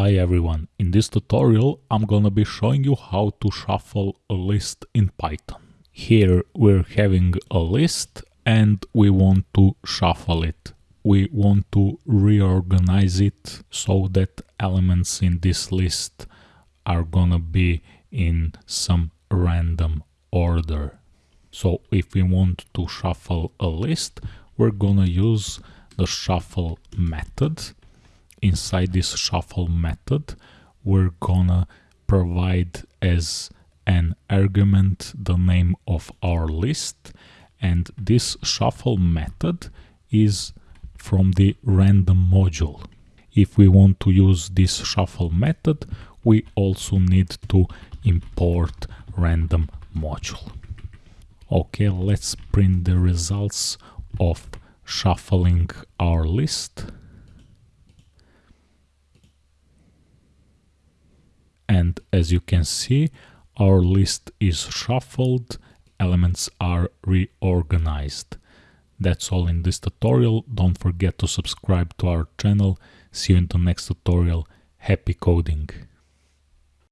Hi everyone, in this tutorial I'm gonna be showing you how to shuffle a list in Python. Here we're having a list and we want to shuffle it. We want to reorganize it so that elements in this list are gonna be in some random order. So if we want to shuffle a list, we're gonna use the shuffle method inside this shuffle method we're gonna provide as an argument the name of our list and this shuffle method is from the random module. If we want to use this shuffle method we also need to import random module. Okay, let's print the results of shuffling our list. And as you can see our list is shuffled elements are reorganized. That's all in this tutorial. Don't forget to subscribe to our channel. See you in the next tutorial. Happy coding